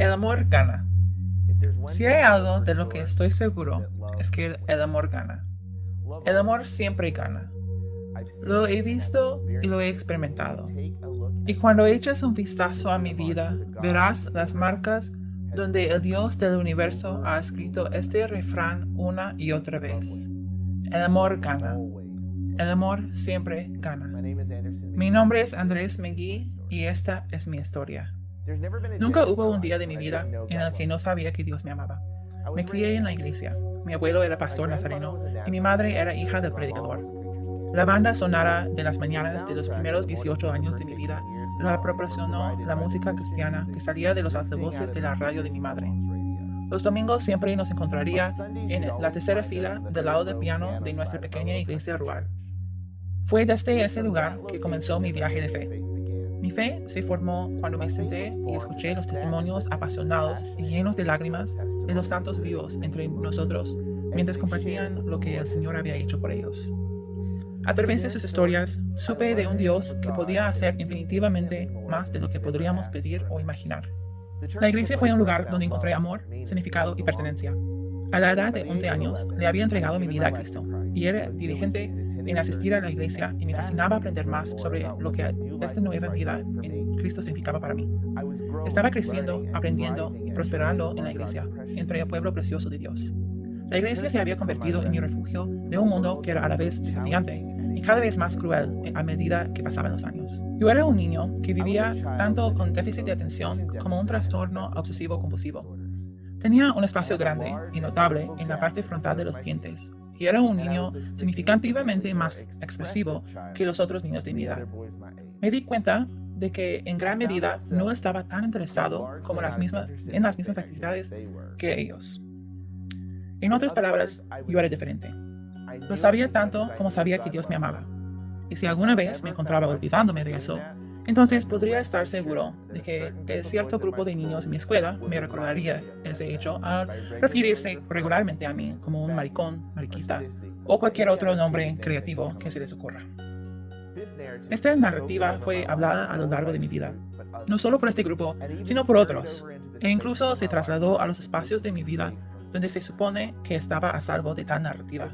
El amor gana. Si hay algo de lo que estoy seguro, es que el amor gana. El amor siempre gana. Lo he visto y lo he experimentado. Y cuando eches un vistazo a mi vida, verás las marcas donde el Dios del universo ha escrito este refrán una y otra vez. El amor gana. El amor siempre gana. Mi nombre es Andrés Megui y esta es mi historia. Nunca hubo un día de mi vida en el que no sabía que Dios me amaba. Me crié en la iglesia. Mi abuelo era pastor nazareno y mi madre era hija del predicador. La banda sonora de las mañanas de los primeros 18 años de mi vida la proporcionó la música cristiana que salía de los altavoces de la radio de mi madre. Los domingos siempre nos encontraría en la tercera fila del lado del piano de nuestra pequeña iglesia rural. Fue desde ese lugar que comenzó mi viaje de fe. Mi fe se formó cuando me senté y escuché los testimonios apasionados y llenos de lágrimas de los santos vivos entre nosotros mientras compartían lo que el Señor había hecho por ellos. A través de sus historias, supe de un Dios que podía hacer infinitivamente más de lo que podríamos pedir o imaginar. La iglesia fue un lugar donde encontré amor, significado y pertenencia. A la edad de 11 años, le había entregado mi vida a Cristo y era dirigente en asistir a la iglesia y me fascinaba aprender más sobre lo que esta nueva vida en Cristo significaba para mí. Estaba creciendo, aprendiendo y prosperando en la iglesia, entre el pueblo precioso de Dios. La iglesia se había convertido en mi refugio de un mundo que era a la vez desafiante y cada vez más cruel a medida que pasaban los años. Yo era un niño que vivía tanto con déficit de atención como un trastorno obsesivo-compulsivo. Tenía un espacio grande y notable en la parte frontal de los dientes, y era un niño significativamente más expresivo que los otros niños de mi edad. Me di cuenta de que en gran medida no estaba tan interesado como las mismas, en las mismas actividades que ellos. En otras palabras, yo era diferente. Lo sabía tanto como sabía que Dios me amaba. Y si alguna vez me encontraba olvidándome de eso, entonces podría estar seguro de que cierto grupo de niños en mi escuela me recordaría ese hecho al referirse regularmente a mí como un maricón, mariquita o cualquier otro nombre creativo que se les ocurra. Esta narrativa fue hablada a lo largo de mi vida, no solo por este grupo, sino por otros, e incluso se trasladó a los espacios de mi vida donde se supone que estaba a salvo de tal narrativa.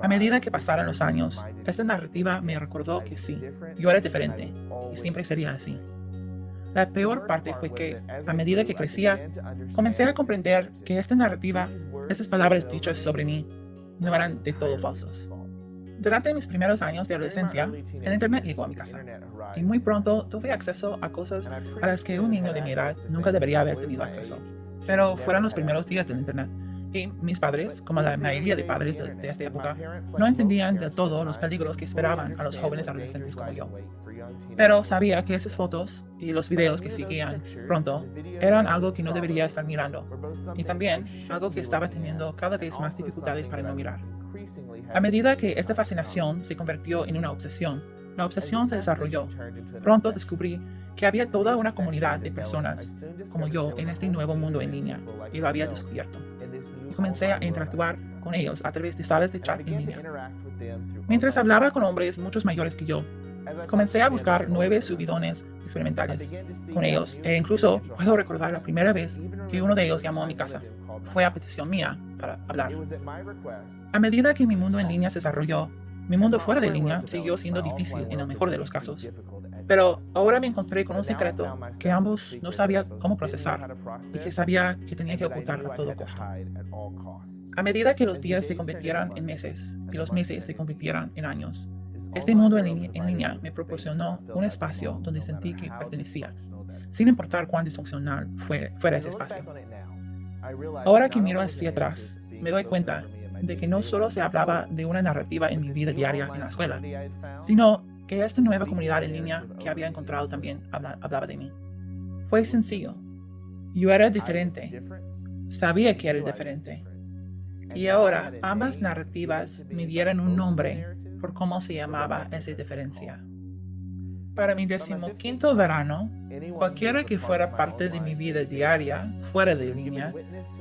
A medida que pasaron los años, esta narrativa me recordó que sí, yo era diferente, y siempre sería así. La peor parte fue que, a medida que crecía, comencé a comprender que esta narrativa, esas palabras dichas sobre mí, no eran de todo falsos. Durante mis primeros años de adolescencia, el Internet llegó a mi casa, y muy pronto tuve acceso a cosas a las que un niño de mi edad nunca debería haber tenido acceso pero fueron los primeros días del Internet. Y mis padres, como la mayoría de padres de, esta época, no entendían de todo los peligros que esperaban a los jóvenes adolescentes como yo. Pero sabía que esas fotos y los videos que seguían pronto eran algo que no debería estar mirando, y también algo que estaba teniendo cada vez más dificultades para no mirar. A medida que esta fascinación se convirtió en una obsesión, la obsesión se desarrolló. Pronto descubrí que había toda una comunidad de personas como yo en este nuevo mundo en línea y lo había descubierto. Y comencé a interactuar con ellos a través de salas de chat en línea. Mientras hablaba con hombres muchos mayores que yo, comencé a buscar nueve subidones experimentales con ellos e incluso puedo recordar la primera vez que uno de ellos llamó a mi casa. Fue a petición mía para hablar. A medida que mi mundo en línea se desarrolló, mi mundo fuera de línea siguió siendo difícil en el mejor de los casos. Pero ahora me encontré con un secreto que ambos no sabía cómo procesar y que sabía que tenía que ocultar a todo costo. A medida que los días se convirtieran en meses y los meses se convirtieran en años, este mundo en línea, me proporcionó un espacio donde sentí que pertenecía, sin importar cuán disfuncional fue, fuera ese espacio. Ahora que miro hacia atrás, me doy cuenta de que no solo se hablaba de una narrativa en mi vida diaria en la escuela, sino que esta nueva comunidad en línea que había encontrado también hablaba de mí. Fue sencillo. Yo era diferente. Sabía que era diferente. Y ahora ambas narrativas me dieron un nombre por cómo se llamaba esa diferencia. Para mi decimoquinto verano, cualquiera que fuera parte de mi vida diaria, fuera de línea,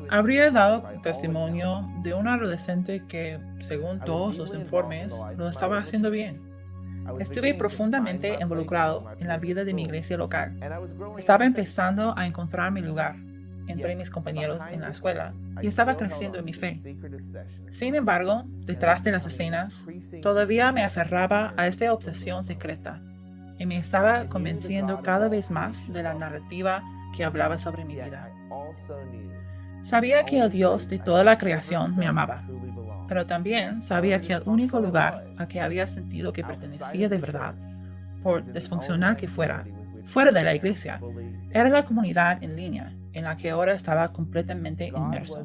habría dado testimonio de un adolescente que, según todos los informes, lo estaba haciendo bien. Estuve profundamente involucrado en la vida de mi iglesia local. Estaba empezando a encontrar mi lugar entre mis compañeros en la escuela y estaba creciendo en mi fe. Sin embargo, detrás de las escenas, todavía me aferraba a esta obsesión secreta y me estaba convenciendo cada vez más de la narrativa que hablaba sobre mi vida. Sabía que el Dios de toda la creación me amaba, pero también sabía que el único lugar a que había sentido que pertenecía de verdad, por disfuncional que fuera, fuera de la iglesia, era la comunidad en línea en la que ahora estaba completamente inmerso.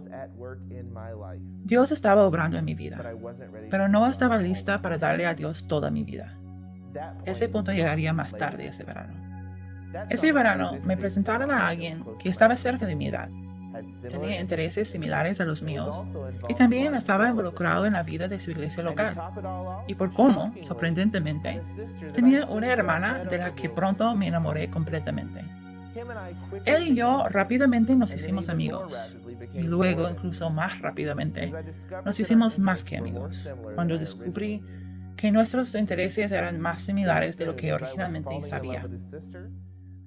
Dios estaba obrando en mi vida, pero no estaba lista para darle a Dios toda mi vida. Ese punto llegaría más tarde ese verano. Ese verano me presentaron a alguien que estaba cerca de mi edad. Tenía intereses similares a los míos y también estaba involucrado en la vida de su iglesia local. Y por cómo, sorprendentemente, tenía una hermana de la que pronto me enamoré completamente. Él y yo rápidamente nos hicimos amigos. Y luego, incluso más rápidamente, nos hicimos más que amigos. Cuando descubrí que nuestros intereses eran más similares de lo que originalmente sabía.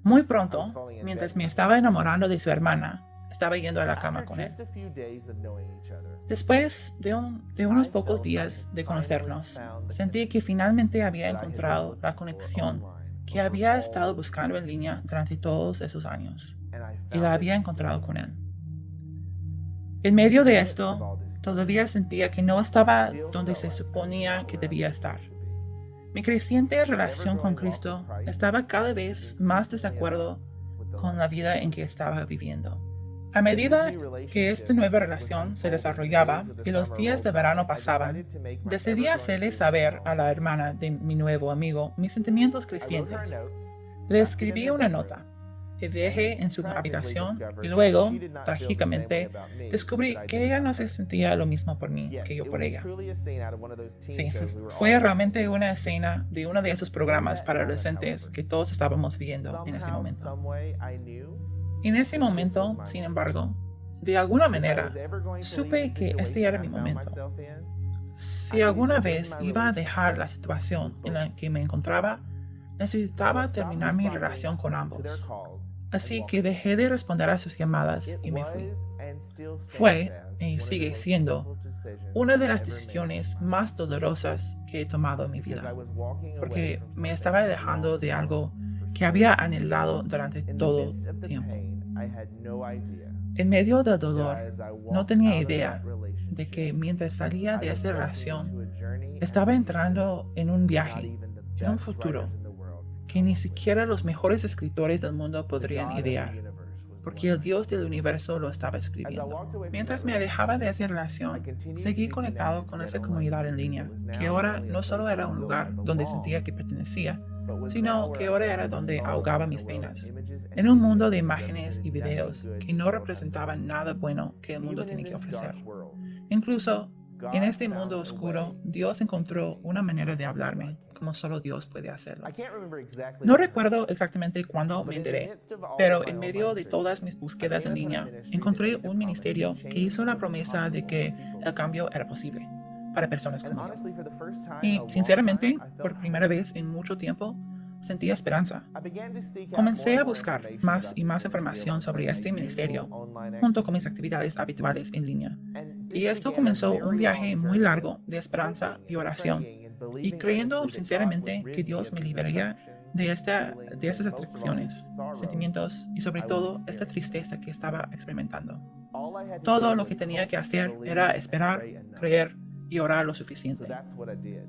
Muy pronto, mientras me estaba enamorando de su hermana, estaba yendo a la cama con él. Después de, de, unos pocos días de conocernos, sentí que finalmente había encontrado la conexión que había estado buscando en línea durante todos esos años y la había encontrado con él. En medio de esto, todavía sentía que no estaba donde se suponía que debía estar. Mi creciente relación con Cristo estaba cada vez más desacuerdo con la vida en que estaba viviendo. A medida que esta nueva relación se desarrollaba y los días de verano pasaban, decidí hacerle saber a la hermana de mi nuevo amigo mis sentimientos crecientes. Le escribí una nota y dejé en su habitación y luego, trágicamente, descubrí que ella no se sentía lo mismo por mí que yo por ella. Sí, fue realmente una escena de uno de esos programas para adolescentes que todos estábamos viendo en ese momento. En ese momento, sin embargo, de alguna manera, supe que este era mi momento. Si alguna vez iba a dejar la situación en la que me encontraba, necesitaba terminar mi relación con ambos. Así que dejé de responder a sus llamadas y me fui. Fue, y sigue siendo, una de las decisiones más dolorosas que he tomado en mi vida, porque me estaba alejando de algo que había anhelado durante todo el tiempo. En medio del dolor, no tenía idea de que mientras salía de esta relación, estaba entrando en un viaje, en un futuro, que ni siquiera los mejores escritores del mundo podrían idear, porque el Dios del universo lo estaba escribiendo. Mientras me alejaba de esa relación, seguí conectado con esa comunidad en línea, que ahora no solo era un lugar donde sentía que pertenecía, sino que ahora era donde ahogaba mis penas, en un mundo de imágenes y videos que no representaban nada bueno que el mundo tiene que ofrecer. Incluso en este mundo oscuro, Dios encontró una manera de hablarme, como solo Dios puede hacerlo. No recuerdo exactamente cuándo me enteré, pero en medio de todas mis búsquedas en línea, encontré un ministerio que hizo la promesa de que el cambio era posible para personas como yo. Y sinceramente, por primera vez en mucho tiempo, sentí esperanza. Comencé a buscar más y más información sobre este ministerio, junto con mis actividades habituales en línea. Y esto comenzó un viaje muy largo de esperanza y oración, y creyendo sinceramente que Dios me liberaría de, de estas atracciones, sentimientos y sobre todo esta tristeza que estaba experimentando. Todo lo que tenía que hacer era esperar, creer y orar lo suficiente.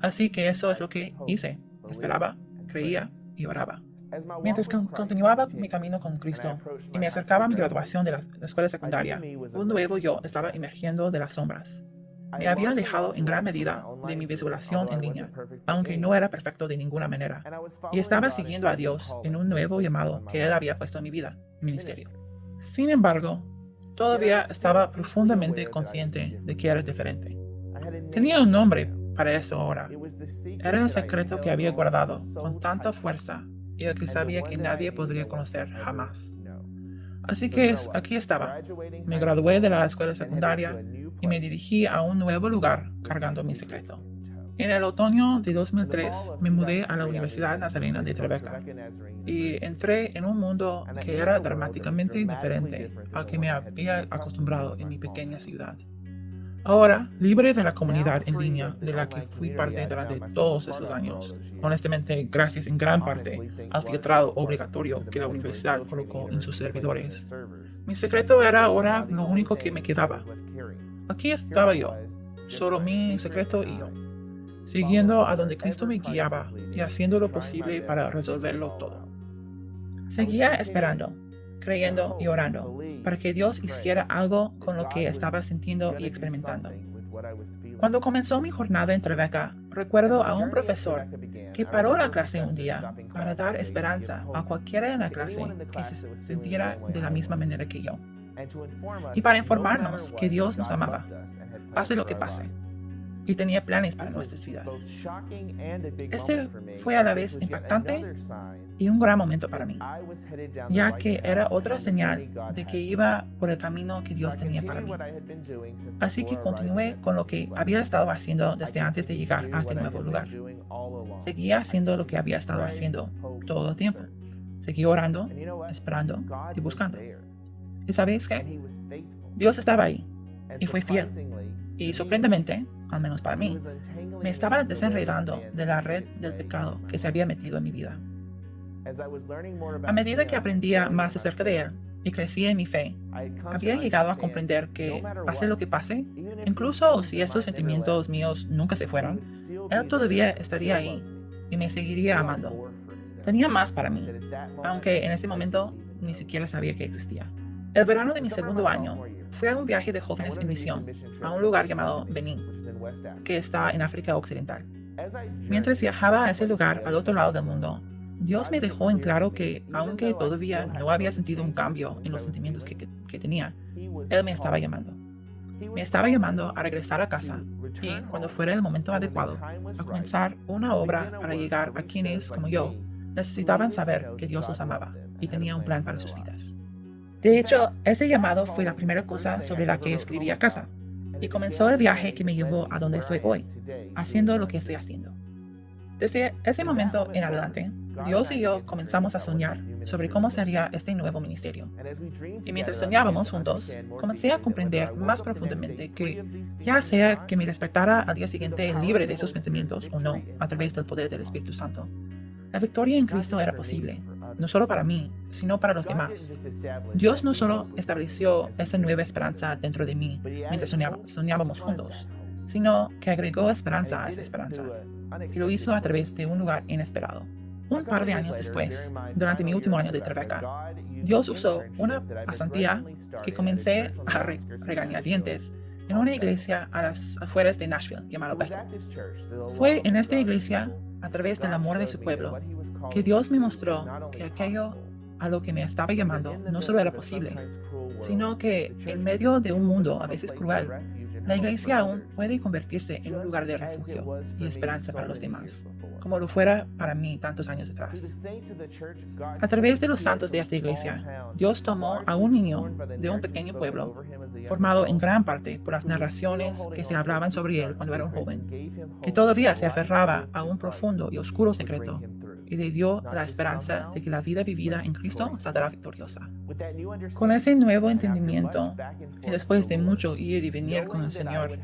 Así que eso es lo que hice. Esperaba, creía y oraba. Mientras continuaba mi camino con Cristo y me acercaba a mi graduación de la, escuela secundaria, un nuevo yo estaba emergiendo de las sombras. Me había alejado en gran medida de mi visualización en línea, aunque no era perfecto de ninguna manera, y estaba siguiendo a Dios en un nuevo llamado que Él había puesto en mi vida, ministerio. Sin embargo, todavía estaba profundamente consciente de que era diferente. Tenía un nombre para eso ahora. Era el secreto que había guardado con tanta fuerza y el que sabía que nadie podría conocer jamás. Así que aquí estaba. Me gradué de la escuela secundaria y me dirigí a un nuevo lugar cargando mi secreto. En el otoño de 2003 me mudé a la Universidad Nazarena de Tribeca y entré en un mundo que era dramáticamente diferente al que me había acostumbrado en mi pequeña ciudad. Ahora, libre de la comunidad en línea de la que fui parte durante todos esos años, honestamente gracias en gran parte. al filtrado obligatorio que la universidad colocó en sus servidores, mi secreto era ahora lo único que me quedaba. Aquí estaba yo, solo mi secreto y yo siguiendo a donde Cristo me guiaba y haciendo lo posible para resolverlo todo. Seguía esperando, creyendo y orando para que Dios hiciera algo con lo que estaba sintiendo y experimentando. Cuando comenzó mi jornada en Tribeca, recuerdo a un profesor que paró la clase un día para dar esperanza a cualquiera en la clase que se sintiera de la misma manera que yo. Y para informarnos que Dios nos amaba, pase lo que pase y tenía planes para nuestras vidas. Este fue a la vez impactante y un gran momento para mí, ya que era otra señal de que iba por el camino que Dios tenía para mí. Así que continué con lo que había estado haciendo desde antes de llegar a este nuevo lugar. Seguía haciendo lo que había estado haciendo todo el tiempo. Seguí orando, esperando y buscando. ¿Y sabéis qué? Dios estaba ahí y fue fiel. Y sorprendentemente, al menos para mí, me estaba desenredando de la red del pecado que se había metido en mi vida. A medida que aprendía más acerca de él y crecía en mi fe, había llegado a comprender que, pase lo que pase, incluso si esos sentimientos míos nunca se fueron, él todavía estaría ahí y me seguiría amando. Tenía más para mí, aunque en ese momento ni siquiera sabía que existía. El verano de mi segundo año, fui a un viaje de jóvenes en misión a un lugar llamado Benín, que está en África Occidental. Mientras viajaba a ese lugar al otro lado del mundo, Dios me dejó en claro que, aunque todavía no había sentido un cambio en los sentimientos que, que tenía, Él me estaba llamando. Me estaba llamando a regresar a casa y, cuando fuera el momento adecuado, a comenzar una obra para llegar a quienes, como yo, necesitaban saber que Dios los amaba y tenía un plan para sus vidas. De hecho, ese llamado fue la primera cosa sobre la que escribí a casa, y comenzó el viaje que me llevó a donde estoy hoy, haciendo lo que estoy haciendo. Desde ese momento en adelante, Dios y yo comenzamos a soñar sobre cómo sería este nuevo ministerio. Y mientras soñábamos juntos, comencé a comprender más profundamente que, ya sea que me despertara al día siguiente libre de esos pensamientos o no, a través del poder del Espíritu Santo, la victoria en Cristo era posible no solo para mí, sino para los demás. Dios no solo estableció esa nueva esperanza dentro de mí mientras soñábamos juntos, sino que agregó esperanza a esa esperanza, y lo hizo a través de un lugar inesperado. Un par de años después, durante mi último año de Tribeca, Dios usó una pasantía que comencé a regañar dientes en una iglesia a las afueras de Nashville llamada Bethel. Fue en esta iglesia a través del amor de su pueblo, que Dios me mostró que aquello a lo que me estaba llamando no solo era posible, sino que en medio de un mundo a veces cruel, la iglesia aún puede convertirse en un lugar de refugio y esperanza para los demás, como lo fuera para mí tantos años atrás. A través de los santos de esta iglesia, Dios tomó a un niño de un pequeño pueblo, formado en gran parte por las narraciones que se hablaban sobre él cuando era un joven, que todavía se aferraba a un profundo y oscuro secreto y le dio la esperanza de que la vida vivida en Cristo saldrá victoriosa. Con ese nuevo entendimiento, y después de mucho ir y venir con el Señor,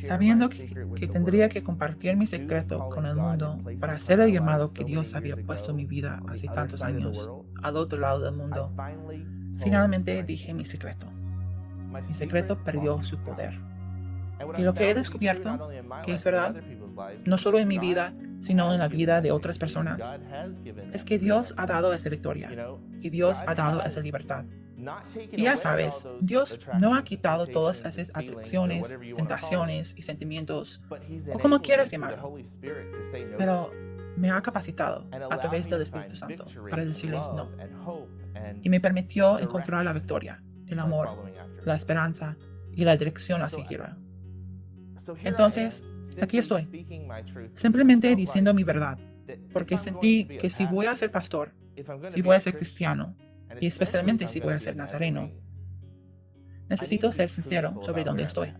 sabiendo que, tendría que compartir mi secreto con el mundo para hacer el llamado que Dios había puesto en mi vida hace tantos años, al otro lado del mundo, finalmente dije mi secreto. Mi secreto perdió su poder. Y lo que he descubierto, que es verdad, no solo en mi vida, sino en la vida de otras personas, es que Dios ha dado esa victoria y Dios ha dado esa libertad. Y ya sabes, Dios no ha quitado todas esas atracciones, tentaciones y sentimientos, o como quieras llamarlo, pero me ha capacitado a través del Espíritu Santo para decirles no. Y me permitió encontrar la victoria, el amor, la esperanza y la dirección a seguir. Entonces, aquí estoy, simplemente diciendo mi verdad, porque sentí que si voy a ser pastor, si voy a ser cristiano, y especialmente si voy a ser nazareno, necesito ser sincero sobre dónde estoy.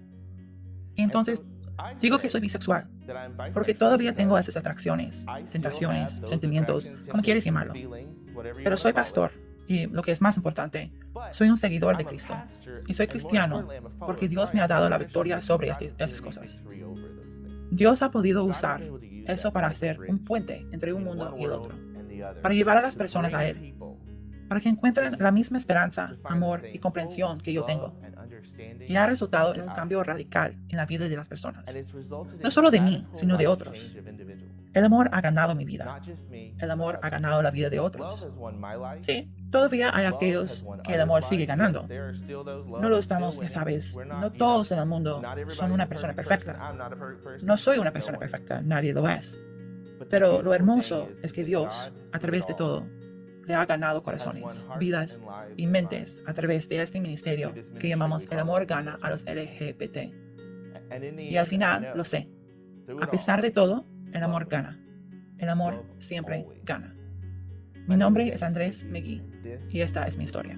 Y entonces, Digo que soy bisexual, porque todavía tengo esas atracciones, tentaciones, sentimientos, como quieres llamarlo. Pero soy pastor, y lo que es más importante, soy un seguidor de Cristo. Y soy cristiano porque Dios me ha dado la victoria sobre esas cosas. Dios ha podido usar eso para hacer un puente entre un mundo y el otro, para llevar a las personas a Él, para que encuentren la misma esperanza, amor y comprensión que yo tengo. Y ha resultado en un cambio radical en la vida de las personas, no solo de mí, sino de otros. El amor ha ganado mi vida. El amor ha ganado la vida de otros. Sí, todavía hay aquellos que el amor sigue ganando. No lo estamos, ya sabes, no todos en el mundo son una persona perfecta. No soy una persona perfecta, nadie lo es. Pero lo hermoso es que Dios, a través de todo, le ha ganado corazones, vidas y mentes a través de este ministerio que llamamos El amor gana a los LGBT. Y al final, lo sé, a pesar de todo, el amor gana. El amor siempre gana. Mi nombre es Andrés McGee y esta es mi historia.